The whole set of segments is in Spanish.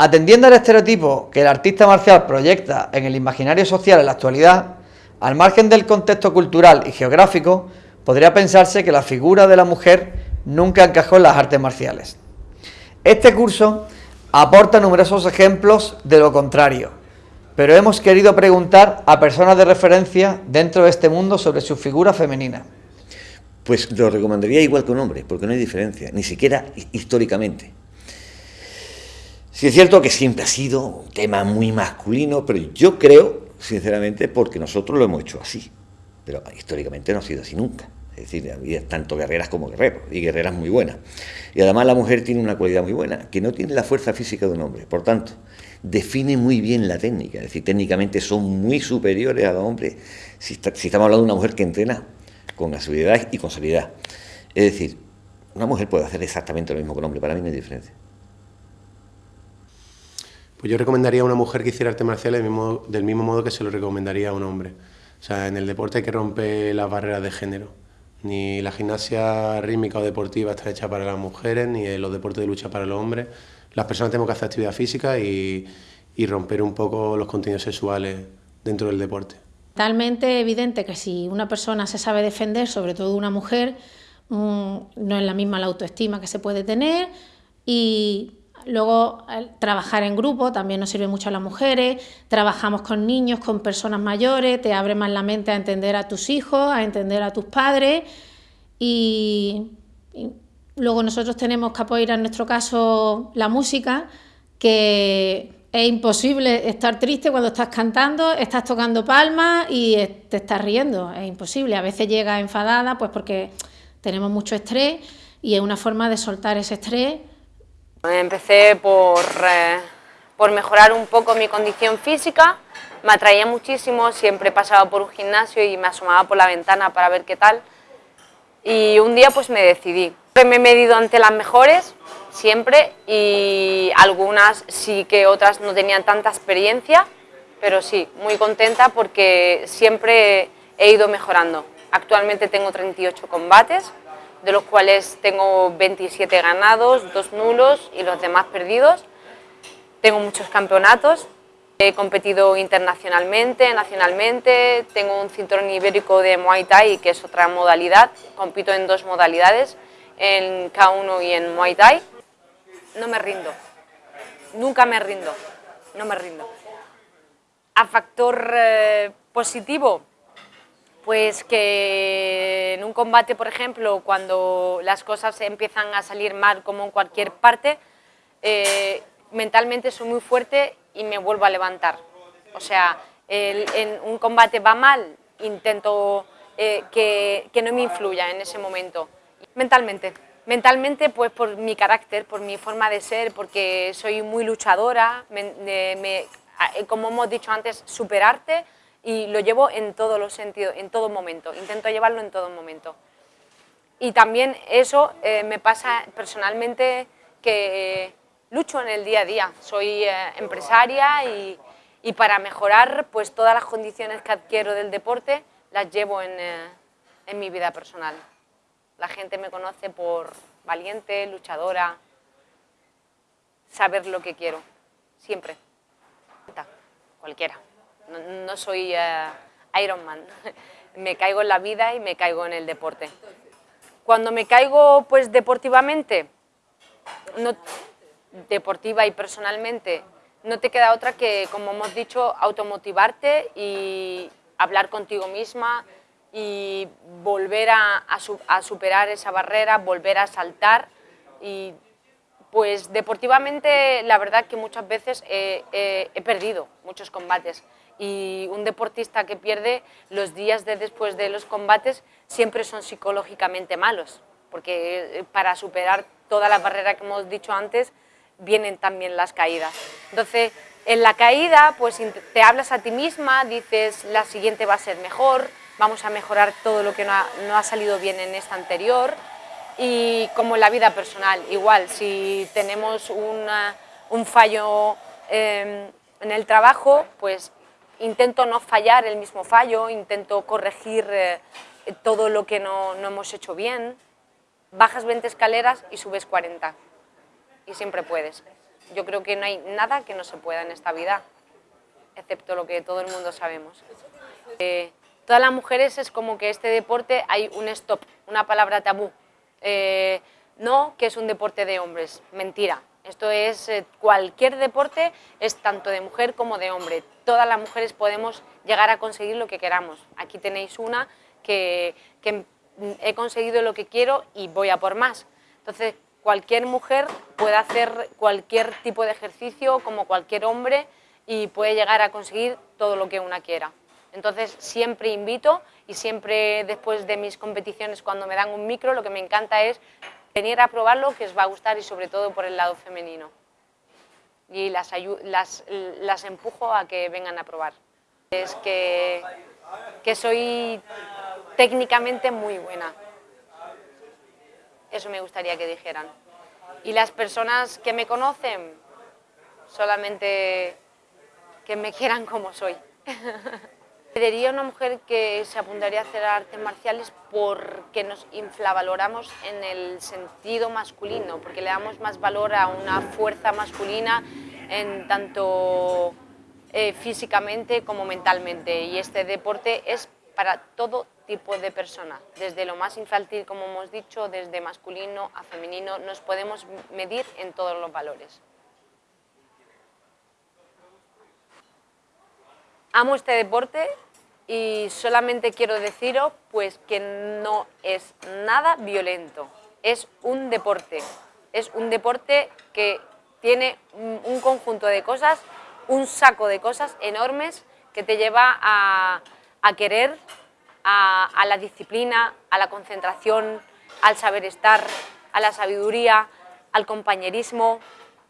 Atendiendo al estereotipo que el artista marcial proyecta en el imaginario social en la actualidad, al margen del contexto cultural y geográfico, podría pensarse que la figura de la mujer nunca encajó en las artes marciales. Este curso aporta numerosos ejemplos de lo contrario, pero hemos querido preguntar a personas de referencia dentro de este mundo sobre su figura femenina. Pues lo recomendaría igual que un hombre, porque no hay diferencia, ni siquiera históricamente. Sí es cierto que siempre ha sido un tema muy masculino, pero yo creo, sinceramente, porque nosotros lo hemos hecho así, pero históricamente no ha sido así nunca. Es decir, había tanto guerreras como guerreros, y guerreras muy buenas. Y además la mujer tiene una cualidad muy buena, que no tiene la fuerza física de un hombre. Por tanto, define muy bien la técnica. Es decir, técnicamente son muy superiores a los hombres si, estamos hablando de una mujer que entrena con asiduidad y con seriedad. Es decir, una mujer puede hacer exactamente lo mismo que un hombre, para mí no hay diferencia. Pues yo recomendaría a una mujer que hiciera arte marcial del mismo, del mismo modo que se lo recomendaría a un hombre. O sea, en el deporte hay que romper las barreras de género. Ni la gimnasia rítmica o deportiva está hecha para las mujeres, ni los deportes de lucha para los hombres. Las personas tenemos que hacer actividad física y, romper un poco los contenidos sexuales dentro del deporte. Totalmente evidente que si una persona se sabe defender, sobre todo una mujer, mm, no es la misma la autoestima que se puede tener y Luego, trabajar en grupo también nos sirve mucho a las mujeres, trabajamos con niños, con personas mayores, te abre más la mente a entender a tus hijos, a entender a tus padres. Y, luego nosotros tenemos que apoyar en nuestro caso la música, que es imposible estar triste cuando estás cantando, estás tocando palmas y te estás riendo, es imposible. A veces llega enfadada pues porque tenemos mucho estrés y es una forma de soltar ese estrés Empecé por, eh, por mejorar un poco mi condición física, me atraía muchísimo, siempre pasaba por un gimnasio y me asomaba por la ventana para ver qué tal. Y un día pues me decidí. Me he medido ante las mejores, siempre, y algunas sí que otras no tenían tanta experiencia, pero sí, muy contenta porque siempre he ido mejorando. Actualmente tengo 38 combates, de los cuales tengo 27 ganados, dos nulos y los demás perdidos. Tengo muchos campeonatos, he competido internacionalmente, nacionalmente, tengo un cinturón ibérico de Muay Thai, que es otra modalidad, compito en dos modalidades, en K1 y en Muay Thai. No me rindo, nunca me rindo, no me rindo. A factor eh, positivo, pues que en un combate, por ejemplo, cuando las cosas empiezan a salir mal como en cualquier parte, eh, mentalmente soy muy fuerte y me vuelvo a levantar. O sea, en un combate va mal, intento eh, que, no me influya en ese momento. Mentalmente, mentalmente pues por mi carácter, por mi forma de ser, porque soy muy luchadora, como hemos dicho antes, superarte, y lo llevo en todos los sentidos, en todo momento, intento llevarlo en todo momento. Y también eso eh, me pasa personalmente que lucho en el día a día, soy eh, empresaria y, y, para mejorar pues todas las condiciones que adquiero del deporte las llevo en, eh, en mi vida personal. La gente me conoce por valiente, luchadora, saber lo que quiero, siempre, cualquiera no, soy uh, Iron Man, me caigo en la vida y me caigo en el deporte. Cuando me caigo pues deportivamente, no, deportiva y personalmente, no te queda otra que, como hemos dicho, automotivarte y hablar contigo misma y volver a, superar esa barrera, volver a saltar y pues deportivamente la verdad que muchas veces he perdido muchos combates y un deportista que pierde los días de después de los combates siempre son psicológicamente malos, porque eh, para superar toda la barrera que hemos dicho antes vienen también las caídas. Entonces, en la caída pues te hablas a ti misma, dices la siguiente va a ser mejor, vamos a mejorar todo lo que no ha, salido bien en esta anterior y como en la vida personal, igual, si tenemos un fallo em, en el trabajo, pues intento no fallar el mismo fallo, intento corregir eh, todo lo que no, no, hemos hecho bien. Bajas 20 escaleras y subes 40. Y siempre puedes. Yo creo que no hay nada que no se pueda en esta vida, excepto lo que todo el mundo sabemos. Eh, todas las mujeres es como que este deporte hay un stop, una palabra tabú. Eh, no que es un deporte de hombres, mentira. Esto es, eh, cualquier deporte es tanto de mujer como de hombre. Todas las mujeres podemos llegar a conseguir lo que queramos. Aquí tenéis una que, que he conseguido lo que quiero y voy a por más. Entonces, cualquier mujer puede hacer cualquier tipo de ejercicio como cualquier hombre y puede llegar a conseguir todo lo que una quiera. Entonces siempre invito y siempre después de mis competiciones cuando me dan un micro lo que me encanta es venir a probarlo que os va a gustar y sobre todo por el lado femenino. Y las, las, las empujo a que vengan a probar. Es que, que soy técnicamente muy buena. Eso me gustaría que dijeran. Y las personas que me conocen, solamente que me quieran como soy. Diría una mujer que se apuntaría a hacer artes marciales porque nos inflavaloramos en el sentido masculino, porque le damos más valor a una fuerza masculina en tanto eh, físicamente como mentalmente. Y este deporte es para todo tipo de persona, desde lo más infantil, como hemos dicho, desde masculino a femenino, nos podemos medir en todos los valores. Amo este deporte y solamente quiero deciros pues, que no es nada violento, es un deporte, es un deporte que tiene un conjunto de cosas, un saco de cosas enormes que te lleva a, a querer a, la disciplina, a la concentración, al saber estar, a la sabiduría, al compañerismo,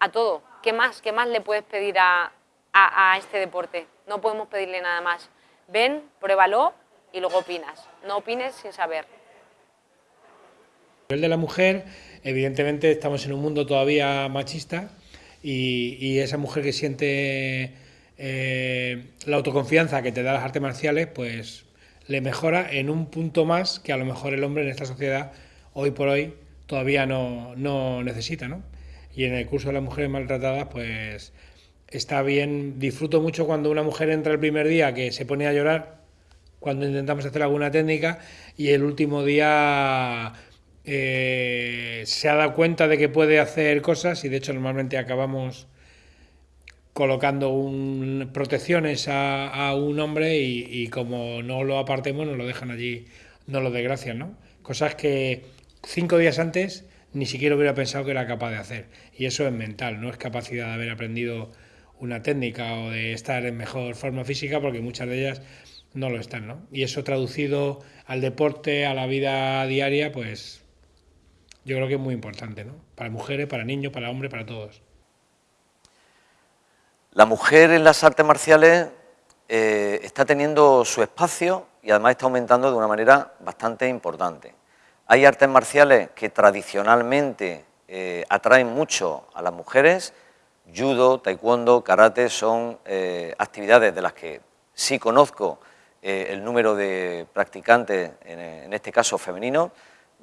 a todo. ¿Qué más, qué más le puedes pedir a, a, este deporte? No podemos pedirle nada más. Ven, pruébalo y luego opinas. No opines sin saber. Nivel de la mujer, evidentemente estamos en un mundo todavía machista y, esa mujer que siente eh, la autoconfianza que te da las artes marciales, pues le mejora en un punto más que a lo mejor el hombre en esta sociedad hoy por hoy todavía no, no necesita, ¿no? Y en el curso de las mujeres maltratadas, pues está bien, disfruto mucho cuando una mujer entra el primer día que se pone a llorar, cuando intentamos hacer alguna técnica, y el último día eh, se ha dado cuenta de que puede hacer cosas, y de hecho normalmente acabamos colocando un, protecciones a, un hombre y, como no lo apartemos nos lo dejan allí, no lo desgracian, ¿no? Cosas que cinco días antes ni siquiera hubiera pensado que era capaz de hacer. Y eso es mental, no es capacidad de haber aprendido una técnica o de estar en mejor forma física, porque muchas de ellas no lo están, ¿no? Y eso traducido al deporte, a la vida diaria, pues yo creo que es muy importante, ¿no? Para mujeres, para niños, para hombres, para todos. La mujer en las artes marciales eh, está teniendo su espacio y además está aumentando de una manera bastante importante. Hay artes marciales que tradicionalmente eh, atraen mucho a las mujeres, judo, taekwondo, karate, son eh, actividades de las que sí conozco el número de practicantes, en, este caso femenino.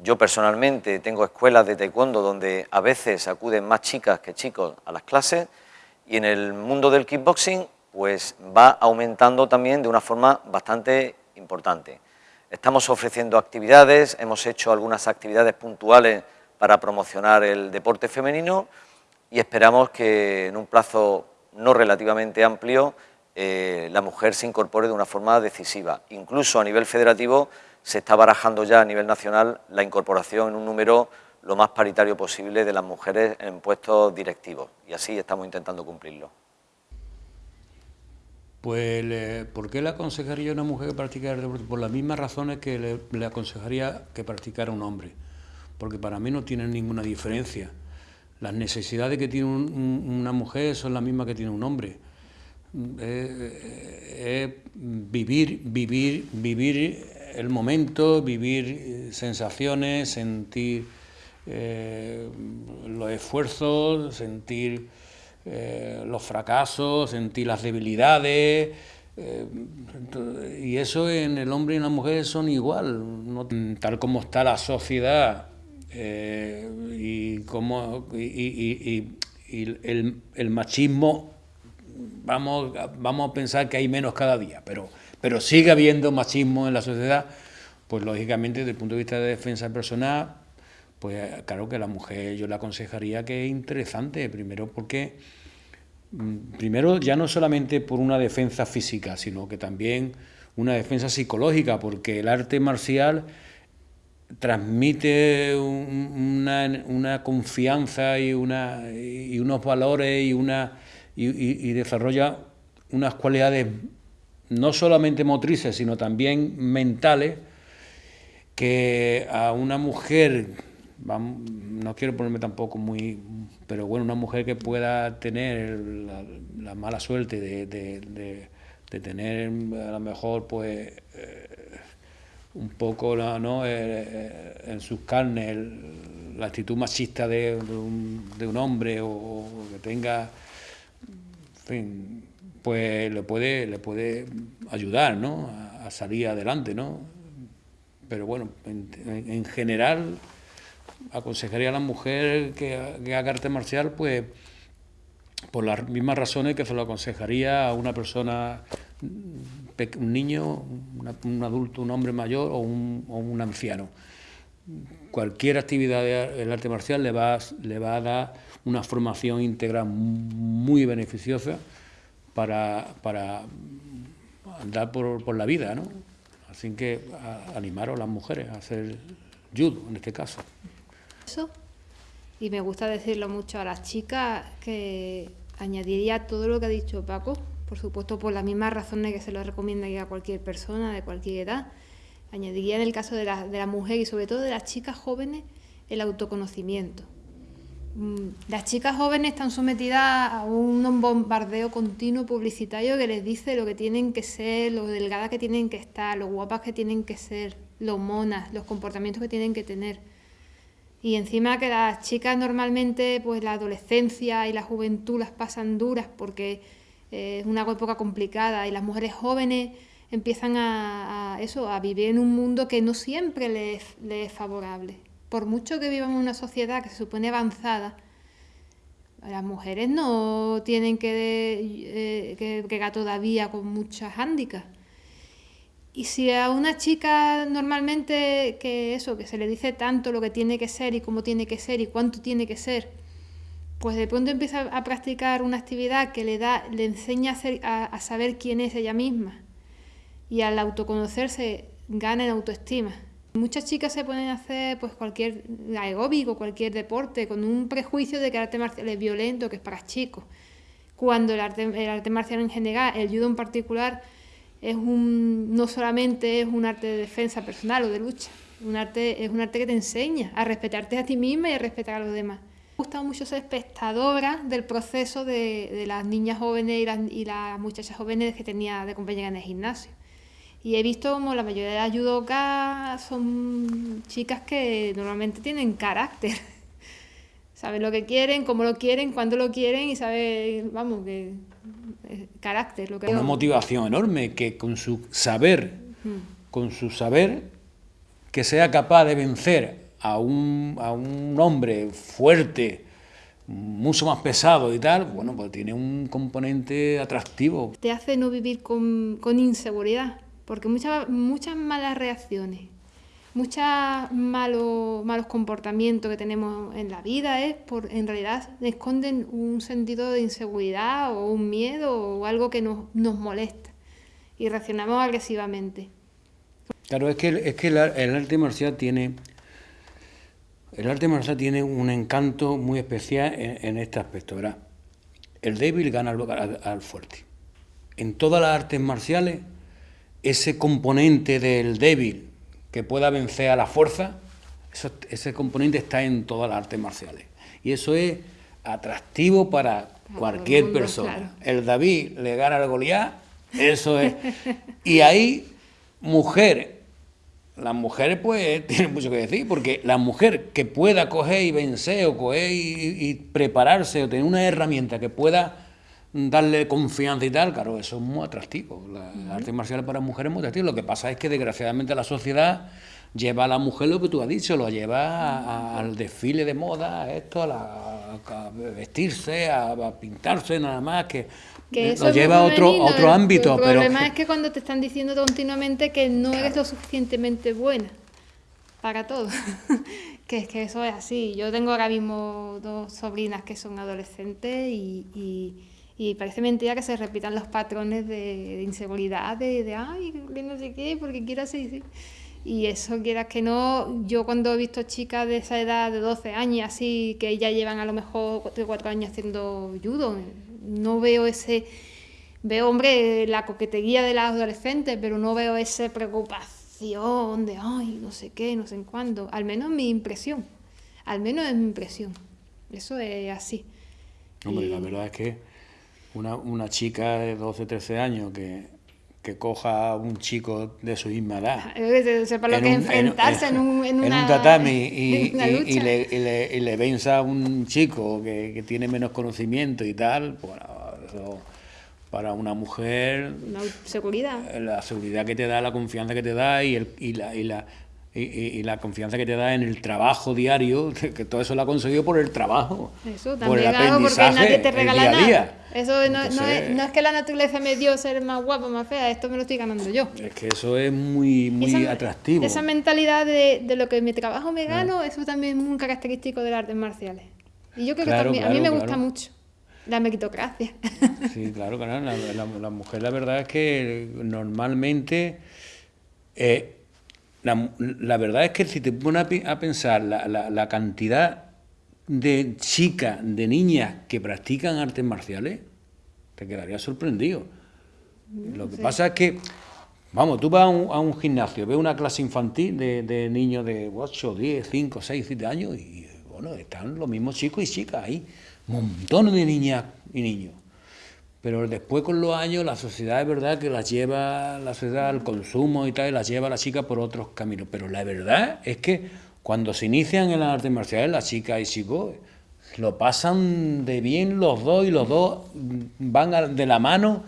Yo personalmente tengo escuelas de taekwondo donde a veces acuden más chicas que chicos a las clases, y en el mundo del kickboxing pues va aumentando también de una forma bastante importante. Estamos ofreciendo actividades, hemos hecho algunas actividades puntuales para promocionar el deporte femenino y esperamos que en un plazo no relativamente amplio eh, la mujer se incorpore de una forma decisiva. Incluso a nivel federativo se está barajando ya a nivel nacional la incorporación en un número lo más paritario posible de las mujeres en puestos directivos y así estamos intentando cumplirlo. Pues, ¿por qué le aconsejaría a una mujer que practicara el deporte? Por las mismas razones que le, aconsejaría que practicara un hombre, porque para mí no tienen ninguna diferencia. Las necesidades que tiene una mujer son las mismas que tiene un hombre. Es vivir, vivir, vivir el momento, vivir sensaciones, sentir eh, los esfuerzos, sentir eh, los fracasos, sentir las debilidades. Eh, y eso en el hombre y en la mujer son igual, tal como está la sociedad y, como, y, el, machismo, vamos, vamos a pensar que hay menos cada día, pero, pero sigue habiendo machismo en la sociedad, pues lógicamente desde el punto de vista de defensa personal, pues claro que la mujer yo le aconsejaría que es interesante, primero porque, mm, primero ya no solamente por una defensa física, sino que también una defensa psicológica, porque el arte marcial transmite una, confianza y, una, y unos valores y, una, y, desarrolla unas cualidades no solamente motrices, sino también mentales, que a una mujer, no quiero ponerme tampoco muy, pero bueno, una mujer que pueda tener la, mala suerte de, tener a lo mejor pues... Eh, un poco ¿no? Eh, eh, en sus carnes la actitud machista de, un, hombre o, que tenga, en fin, pues le puede, le puede ayudar ¿no? a, salir adelante. ¿no? Pero bueno, en, general aconsejaría a la mujer que, que haga arte marcial pues por las mismas razones que se lo aconsejaría a una persona un niño, un adulto, un hombre mayor o un, anciano. Cualquier actividad del arte marcial le va, le va a dar una formación integral muy beneficiosa para, para andar por, la vida, ¿no? Así que animaros a las mujeres a hacer judo en este caso. Y me gusta decirlo mucho a las chicas que añadiría todo lo que ha dicho Paco, por supuesto por las mismas razones que se lo recomienda a cualquier persona de cualquier edad. Añadiría en el caso de la, de la mujer y sobre todo de las chicas jóvenes el autoconocimiento. Mm, las chicas jóvenes están sometidas a un bombardeo continuo publicitario que les dice lo que tienen que ser, lo delgadas que tienen que estar, lo guapas que tienen que ser, lo monas, los comportamientos que tienen que tener. Y encima que las chicas normalmente, pues la adolescencia y la juventud las pasan duras porque es una época complicada y las mujeres jóvenes empiezan a, eso, a vivir en un mundo que no siempre les, es favorable. Por mucho que vivan en una sociedad que se supone avanzada, las mujeres no tienen que, eh, que, todavía con muchas hándicaps. Y si a una chica normalmente que eso, que se le dice tanto lo que tiene que ser y cómo tiene que ser y cuánto tiene que ser, pues de pronto empieza a practicar una actividad que le da, le enseña a, saber quién es ella misma y al autoconocerse gana en autoestima. Muchas chicas se pueden hacer pues cualquier aeróbico, cualquier deporte, con un prejuicio de que el arte marcial es violento, que es para chicos. Cuando el arte, el arte marcial en general, el judo en particular, es un, no solamente es un arte de defensa personal o de lucha, un arte, es un arte que te enseña a respetarte a ti misma y a respetar a los demás. Me gusta mucho ser espectadora del proceso de, las niñas jóvenes y las, y las, muchachas jóvenes que tenía de compañera en el gimnasio. Y he visto como la mayoría de las judokas son chicas que normalmente tienen carácter. saben lo que quieren, cómo lo quieren, cuándo lo quieren y saben, vamos, que carácter. Lo que Una motivación enorme que con su saber, con su saber, que sea capaz de vencer a un, a un hombre fuerte, mucho más pesado y tal, bueno, pues tiene un componente atractivo. Te hace no vivir con, con inseguridad, porque muchas, muchas malas reacciones, muchos malos, malos comportamientos que tenemos en la vida es por, en realidad esconden un sentido de inseguridad o un miedo o algo que nos, nos molesta y reaccionamos agresivamente. Claro, es que, es que el arte marcial tiene el arte marcial tiene un encanto muy especial en, este aspecto. ¿verdad? El débil gana al, fuerte. En todas las artes marciales, ese componente del débil que pueda vencer a la fuerza, ese componente está en todas las artes marciales. Y eso es atractivo para cualquier persona. El David le gana al Goliat, eso es. Y ahí, mujer las mujeres pues tienen mucho que decir, porque la mujer que pueda coger y vencer o coger y, prepararse o tener una herramienta que pueda darle confianza y tal, claro, eso es muy atractivo. La, arte marcial para mujeres es muy atractivo. Lo que pasa es que desgraciadamente la sociedad lleva a la mujer lo que tú has dicho, lo lleva al desfile de moda, a esto, a la, a vestirse, a, pintarse nada más, que, que eso lo lleva a otro, otro ámbito. El problema es que cuando te están diciendo continuamente que no eres lo suficientemente buena para todo. que es que eso es así. Yo tengo ahora mismo dos sobrinas que son adolescentes y, y, parece mentira que se repitan los patrones de, inseguridad, de, de, ay, no sé qué, porque quiero así. Y eso, quieras que no, yo cuando he visto chicas de esa edad, de 12 años, así, que ya llevan a lo mejor 4 años haciendo judo, no veo ese... Veo, hombre, la coquetería de las adolescentes, pero no veo esa preocupación de, ay, no sé qué, no sé en cuándo. Al menos mi impresión. Al menos es mi impresión. Eso es así. Hombre, la verdad es que una, una chica de 12, 13 años que que coja a un chico de su misma edad. Sepa lo que enfrentarse en, un, en, un tatami y, y, le, y, le, y, le, venza a un chico que, que, tiene menos conocimiento y tal, bueno, eso, para una mujer... Una seguridad. La seguridad que te da, la confianza que te da y, el, y, la, y la y, la confianza que te da en el trabajo diario, que, todo eso lo ha conseguido por el trabajo. Eso también, por el claro, porque nadie te regala nada. Eso no, no, es, no, es, que la naturaleza me dio ser más guapa, más fea, esto me lo estoy ganando yo. Es que eso es muy, muy atractivo. Esa mentalidad de, de, lo que mi trabajo me gano, eso también es muy característico de las artes marciales. Y yo creo que también, a mí me gusta mucho la meritocracia. Sí, claro, claro. La, la, mujer, la verdad es que normalmente eh, la, verdad es que si te pones a, pensar la, cantidad de chicas, de niñas que practican artes marciales, te quedarías sorprendido. Lo que pasa es que, vamos, tú vas a un, gimnasio, ves una clase infantil de, niños de 8, 10, 5, 6, 7 años y, bueno, están los mismos chicos y chicas ahí, montones de niñas y niños. Pero después con los años la sociedad es verdad que las lleva la sociedad al consumo y tal, y las lleva a la chica por otros caminos. Pero la verdad es que cuando se inician en las artes marciales, las chicas y chicos lo pasan de bien los dos y los dos van de la mano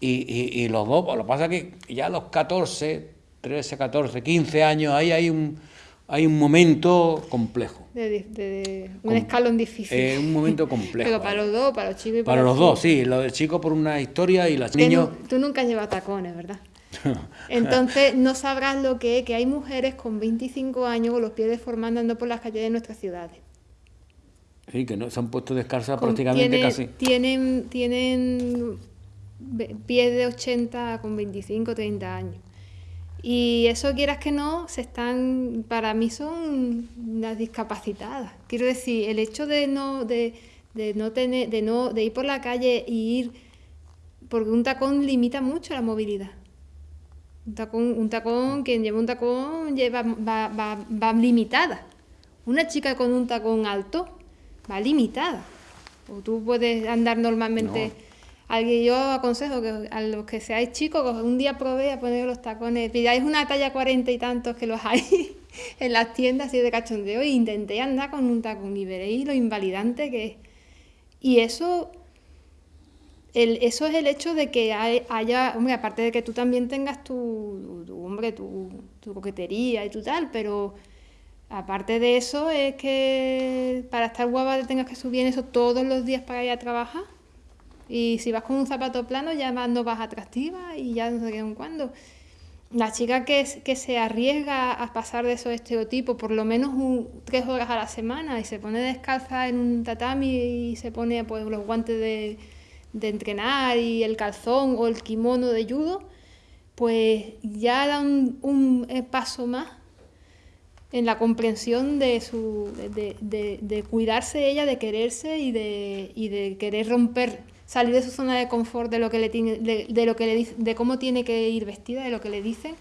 y, los dos, lo que pasa es que ya a los 14, 13, 14, 15 años ahí hay un, hay un momento complejo. De, un escalón difícil. Es un momento complejo. Pero para los dos, para los chicos y para, para los, dos, sí. Lo del chico por una historia y las niños... Tú nunca llevas tacones, ¿verdad? Entonces no sabrás lo que es que hay mujeres con 25 años con los pies deformados andando por las calles de nuestras ciudades. Sí, que no se han puesto descalzas prácticamente casi. Tienen, tienen pies de 80 con 25, 30 años. Y eso quieras que no, se están, para mí son las discapacitadas. Quiero decir, el hecho de no, de, de no tener, de no, de ir por la calle y ir, porque un tacón limita mucho la movilidad. Un tacón, un tacón, quien lleva un tacón lleva, va, va, va limitada. Una chica con un tacón alto va limitada. O tú puedes andar normalmente. Alguien, yo aconsejo que a los que seáis chicos, un día probé a poner los tacones, pidáis una talla cuarenta y tantos que los hay en las tiendas así de cachondeo e intenté andar con un tacón y veréis lo invalidante que es. Y eso, eso es el hecho de que haya, aparte de que tú también tengas tu, hombre, tu, coquetería y tu tal, pero aparte de eso es que para estar guapa te tengas que subir eso todos los días para ir a trabajar y si vas con un zapato plano ya no vas atractiva y ya no sé qué en cuándo. La chica que, que se arriesga a pasar de esos estereotipos por lo menos tres horas a la semana y se pone descalza en un tatami y se pone pues, los guantes de, de entrenar y el calzón o el kimono de judo, pues ya da un, un paso más en la comprensión de, su, de, de, de, cuidarse ella, de quererse y de, y de querer romper salir de su zona de confort de lo que le tiene, de, lo que le de cómo tiene que ir vestida, de lo que le dicen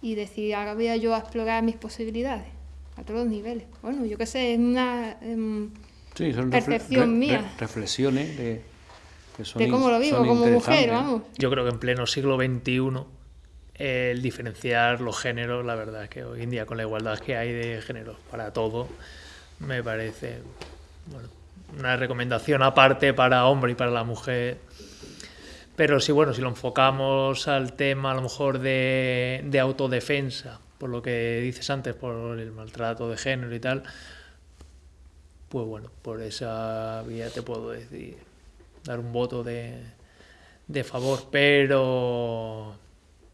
y decir, ahora voy a yo a explorar mis posibilidades a todos los niveles. Bueno, yo qué sé, es una percepción mía. reflexiones de, de cómo lo vivo como mujer, vamos. Yo creo que en pleno siglo XXI el diferenciar los géneros, la verdad es que hoy en día con la igualdad que hay de géneros para todo, me parece, bueno, una recomendación aparte para hombre y para la mujer. Pero sí, bueno, si lo enfocamos al tema a lo mejor de, de autodefensa, por lo que dices antes, por el maltrato de género y tal, pues bueno, por esa vía te puedo decir, dar un voto de, de favor, pero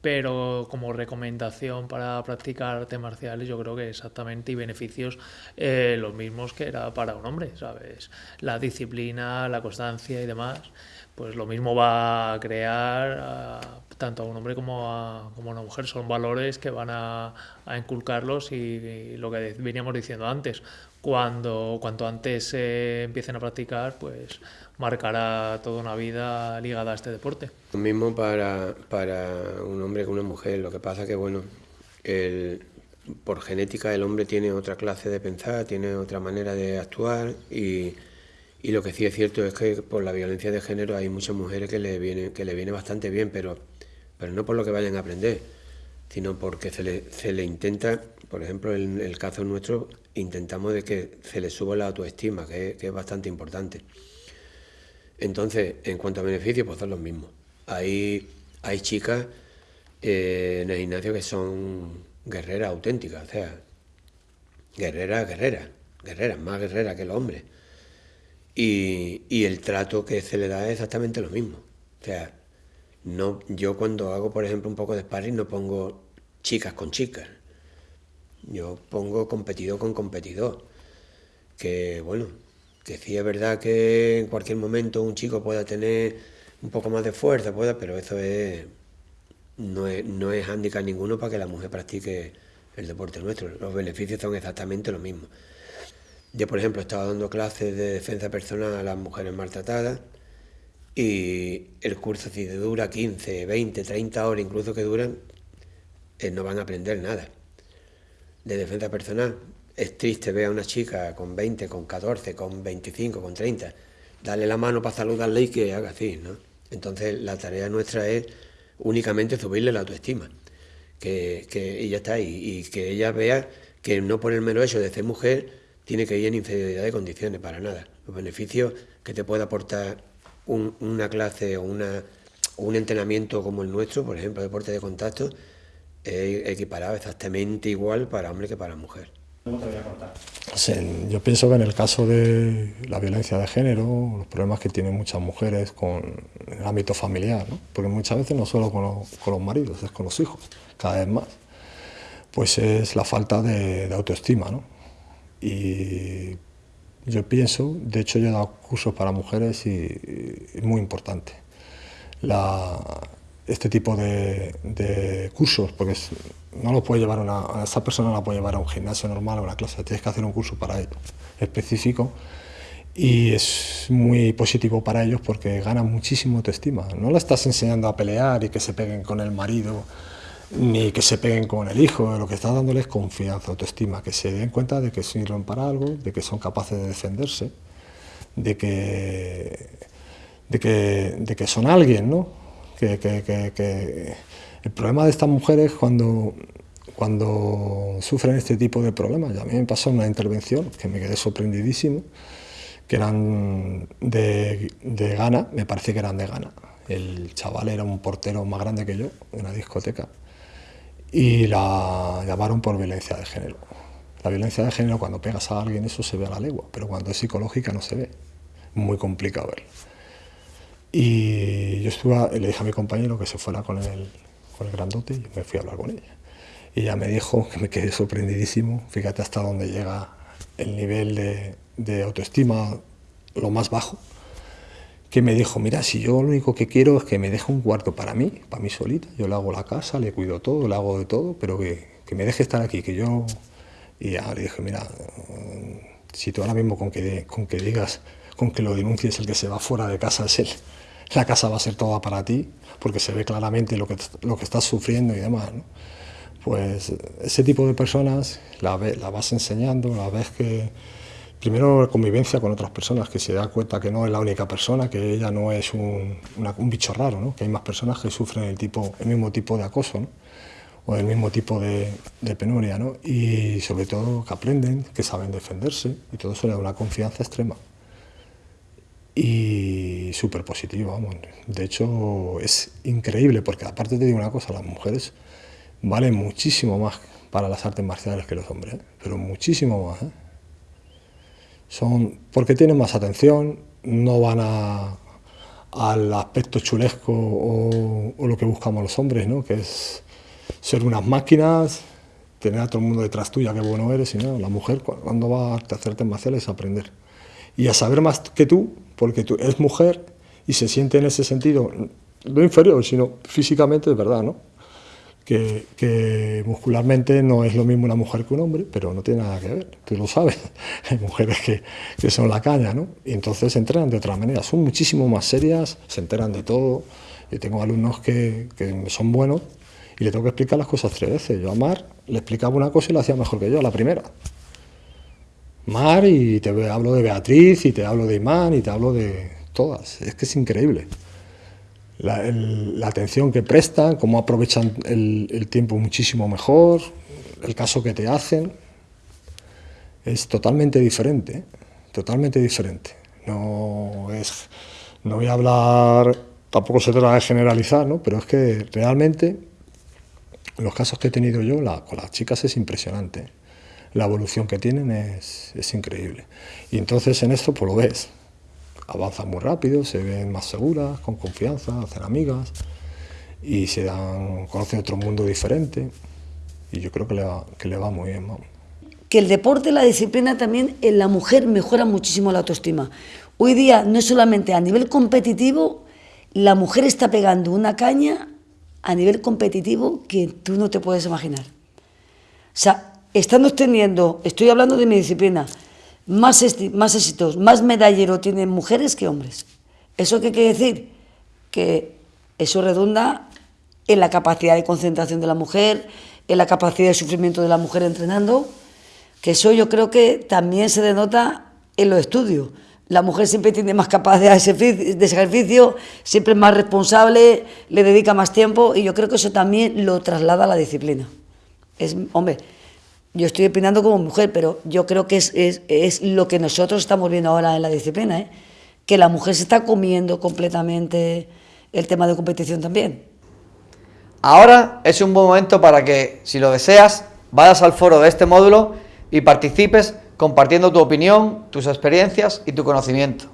pero como recomendación para practicar artes marciales yo creo que exactamente y beneficios eh, los mismos que era para un hombre, ¿sabes? La disciplina, la constancia y demás, pues lo mismo va a crear tanto a un hombre como a, como a una mujer, son valores que van a, inculcarlos y, lo que veníamos diciendo antes, cuando cuanto antes se empiecen a practicar, pues marcará toda una vida ligada a este deporte. Lo mismo para, para un hombre que una mujer, lo que pasa que, bueno, por genética el hombre tiene otra clase de pensar, tiene otra manera de actuar y, y, lo que sí es cierto es que por la violencia de género hay muchas mujeres que le viene, que le viene bastante bien, pero, pero no por lo que vayan a aprender, sino porque se le, se le intenta, por ejemplo, en el caso nuestro, intentamos de que se le suba la autoestima, que es bastante importante. Entonces, en cuanto a beneficios, pues son los mismos. Hay, hay chicas eh, en el gimnasio que son guerreras auténticas, o sea, guerreras, guerreras, guerreras, más guerreras que los hombres. Y, y, el trato que se le da es exactamente lo mismo. O sea, no, yo cuando hago, por ejemplo, un poco de sparring no pongo chicas con chicas. Yo pongo competidor con competidor. Que bueno, que sí es verdad que en cualquier momento un chico pueda tener un poco más de fuerza, pueda, pero eso es no es, no es handicap ninguno para que la mujer practique el deporte nuestro. Los beneficios son exactamente los mismos. Yo, por ejemplo, estaba dando clases de defensa personal a las mujeres maltratadas y el curso, si dura 15, 20, 30 horas, incluso que duran, eh, no van a aprender nada de defensa personal es triste ver a una chica con 20, con 14, con 25, con 30, darle la mano para saludarle y que haga así, ¿no? Entonces la tarea nuestra es únicamente subirle la autoestima, que, que ella está ahí y que ella vea que no por el mero hecho de ser mujer tiene que ir en inferioridad de condiciones, para nada. Los beneficios que te puede aportar una clase o un entrenamiento como el nuestro, por ejemplo, deporte de contacto, es equiparado exactamente igual para hombre que para mujer yo pienso que en el caso de la violencia de género, los problemas que tienen muchas mujeres con el ámbito familiar, porque muchas veces no solo con los, maridos, es con los hijos, cada vez más, pues es la falta de, autoestima. ¿no? Y yo pienso, de hecho yo he dado cursos para mujeres y, es muy importante. Este tipo de, cursos, porque no lo puede llevar una, esa persona no la puede llevar a un gimnasio normal o a una clase, tienes que hacer un curso para ello específico y es muy positivo para ellos porque ganan muchísimo autoestima. No le estás enseñando a pelear y que se peguen con el marido ni que se peguen con el hijo, lo que estás dándoles es confianza, autoestima, que se den cuenta de que sirven para algo, de que son capaces de defenderse, de que, de que, de que son alguien, ¿no? Que, que, que el problema de estas mujeres cuando, cuando sufren este tipo de problemas, ya a mí me pasó una intervención que me quedé sorprendidísimo, que eran de, de Ghana, me parece que eran de Ghana. El chaval era un portero más grande que yo, en una discoteca, y la llamaron por violencia de género. La violencia de género, cuando pegas a alguien, eso se ve a la legua, pero cuando es psicológica no se ve. Muy complicado verlo. Y yo estuve, le dije a mi compañero que se fuera con el, con el grandote y me fui a hablar con ella. Y ella me dijo, que me quedé sorprendidísimo, fíjate hasta dónde llega el nivel de, autoestima, lo más bajo, que me dijo, mira, si yo lo único que quiero es que me deje un cuarto para mí, para mí solita, yo le hago la casa, le cuido todo, le hago de todo, pero que, que me deje estar aquí, que yo... Y ya le dije, mira, si tú ahora mismo con que, con que digas, con que lo denuncies el que se va fuera de casa es él, la casa va a ser toda para ti, porque se ve claramente lo que, lo que estás sufriendo y demás. Pues ese tipo de personas la, la vas enseñando, la ves que primero convivencia con otras personas, que se da cuenta que no es la única persona, que ella no es un, un bicho raro, ¿no? que hay más personas que sufren el, tipo, el mismo tipo de acoso ¿no? o el mismo tipo de, penuria, ¿no? y sobre todo que aprenden, que saben defenderse, y todo eso le da una confianza extrema y súper positivo, vamos. De hecho, es increíble, porque aparte te digo una cosa, las mujeres valen muchísimo más para las artes marciales que los hombres, ¿eh? pero muchísimo más. ¿eh? Son porque tienen más atención, no van a, al aspecto chulesco o, o, lo que buscamos los hombres, ¿no? que es ser unas máquinas, tener a todo el mundo detrás tuya, qué bueno eres, y no, la mujer cuando va a hacer artes marciales es aprender. Y a saber más que tú, porque tú eres mujer y se siente en ese sentido, no inferior, sino físicamente de verdad, ¿no? Que, que, muscularmente no es lo mismo una mujer que un hombre, pero no tiene nada que ver, tú lo sabes. Hay mujeres que, que son la caña, ¿no? Y entonces se entrenan de otra manera, son muchísimo más serias, se enteran de todo. Yo tengo alumnos que, que son buenos y le tengo que explicar las cosas tres veces. Yo a Mar le explicaba una cosa y lo hacía mejor que yo, la primera. Mar y te hablo de Beatriz y te hablo de Imán y te hablo de todas. Es que es increíble. La, el, atención que prestan, cómo aprovechan el, tiempo muchísimo mejor, el caso que te hacen, es totalmente diferente, ¿eh? totalmente diferente. No, es, no voy a hablar, tampoco se trata de generalizar, ¿no? pero es que realmente los casos que he tenido yo con las chicas es impresionante. La evolución que tienen es, es increíble. Y entonces en esto pues lo ves, avanzan muy rápido, se ven más seguras, con confianza, hacen amigas y se dan, conocen otro mundo diferente y yo creo que le va, que le va muy bien. Que el deporte, la disciplina también en la mujer mejora muchísimo la autoestima. Hoy día no solamente a nivel competitivo, la mujer está pegando una caña a nivel competitivo que tú no te puedes imaginar. O sea, estamos teniendo, estoy hablando de mi disciplina, más, más éxitos, más medallero tienen mujeres que hombres. ¿Eso qué quiere decir? Que eso redunda en la capacidad de concentración de la mujer, en la capacidad de sufrimiento de la mujer entrenando, que eso yo creo que también se denota en los estudios. La mujer siempre tiene más capacidad de ejercicio, siempre es más responsable, le dedica más tiempo y yo creo que eso también lo traslada a la disciplina. Es, hombre, yo estoy opinando como mujer, pero yo creo que es, es, es lo que nosotros estamos viendo ahora en la disciplina, ¿eh? que la mujer se está comiendo completamente el tema de competición también. Ahora es un buen momento para que, si lo deseas, vayas al foro de este módulo y participes compartiendo tu opinión, tus experiencias y tu conocimiento.